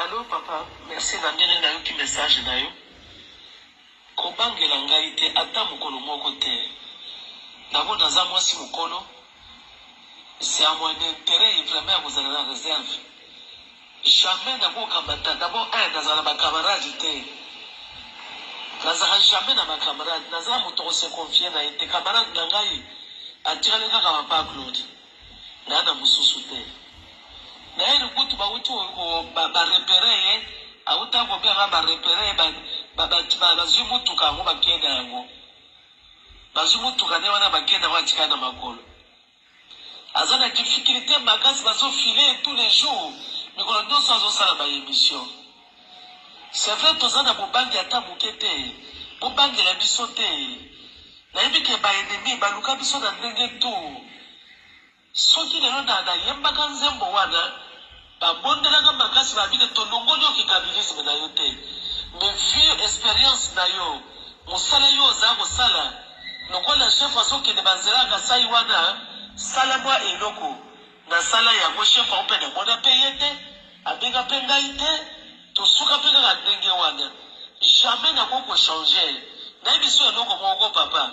Allo papa merci na ndenge nayoki message na yo kobangela ngai te ata mokolo moko te d'abord naza mwasi mokolo c'est à mon interet vraiment ya kozala na reserve. Jamais na ko kamata d'abord un na zala na ba camarade te na zaka jamais na ba camarade na za moto ya ko se confier na ye te camarade na ngai a tikali kaka papa Claude na na mosusu te d'ailleurs kutu ba wuti ko ba reperer ye a wuta ko bia nga ba reperer ye ba ba ba ba zui mutuka yango ba kei na yango ba zui mutuka nde wana ba kei na yango a tikali na makolo. Aza na difficulte makasi bazo filer ye tout les jours mikolo nionso azo sala ba emission c'est vrai toza na bobangi ata muke te bo bangela biso te nayebi ke ba ennemis ba luka biso na ndenge tout soki lelo na na yembaka nzembo wana Babondelaka makasi ba bino tolongoli yo kikabilisme na yo te mais vieux experience na yo musala yo oza kosala lokola chef azo kende ba nzela ya kasai wana sala mwa eloko na sala yango chef yango pe na mona pe ye te abenga pe ngai te tosuka pe kaka ndenge wana jamais na ko ko changer na yebi so eloko moko papa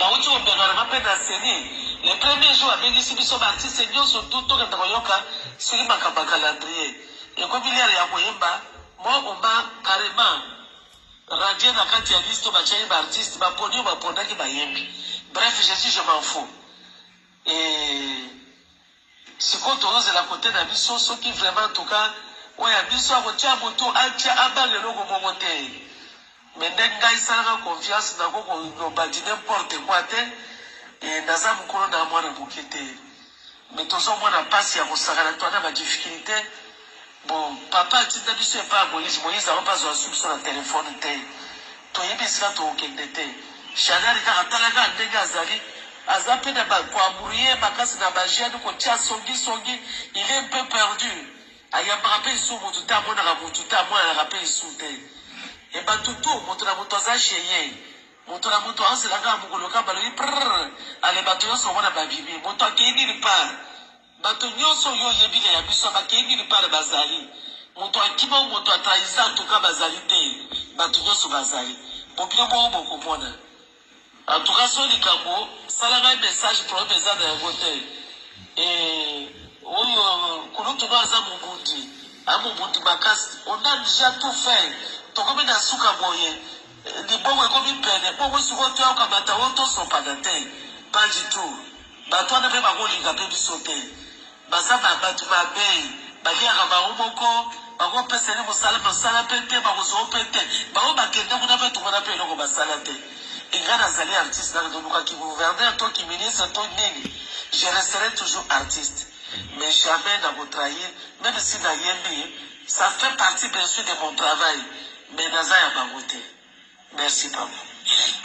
Bawuti ko gouvernement pe na ceni le premier jour abengisi biso ba artistes nionso tout tokende koyoka soki makambo ya calendrier ekomi l'heure ya koyemba moi on m'a carrement radier na kati ya liste oyo batiaki ba artistes baponi oyo baponaki bayembi bref je dis je m'en fous et Sikoyo tozozela cote na biso soki vraiment en tout cas oyo ya biso akotia mutu atia abanga eloko moko te mais nde ngai salanga confiance nako ko loba du n'importe quoi te et naza mukolo na mwana muke te mais tozo mona pasi ya kosakana toi na ba difficultes Bon papa atinda biso epa ya moise moise akomi pe azua biso na telephone te toyebi esika tokokende te shadary kaka tala kaka ndenge azali aza pe na ba ko embrouille makasi na ba jeune kotia songi songi il est un peu perdu ayambaka pe lisusu mutu te amonaka mutu te amonanaka pe lisusu te ebatutu mutu na mutu aza chez ye mutu na mutu azo zela kaka mukolo kaka balobi prrrr ale batu nionso omona babimi mutu akeyi nini part Bato nyoso yo oyebi na ya biso ya bakei milipale bazali. Moto akima ou moto a trahisa en tout cas bazali te. Bato nyoso bazali. Bobino moko bokomona. En tout cas so likambo sala ngai message problème eza na yango te. Et oyo kulutu no aza mobundi. A mobundi makasi. On a dejà tout fait. Tokomi na suka boye. Libongo ekomi pene bongo sikoyo to ya kamata oyo to sopana te pas du tout batu wana pe bako linga pe biso te baza ba batu mabe ba liaka bango moko bako pesa ni musala musala pe te bako zua pe te ba oyo ba kende kuna pe tomona pe eloko ba sala te et nga na zali artiste na to luka ki gouverneur to ki ministre to nini je resterai toujours artiste mais jamais na ko trahir meme si na yembi ça fait partie bien sur de mon travail Mais naza ya bango te merci papa Eric.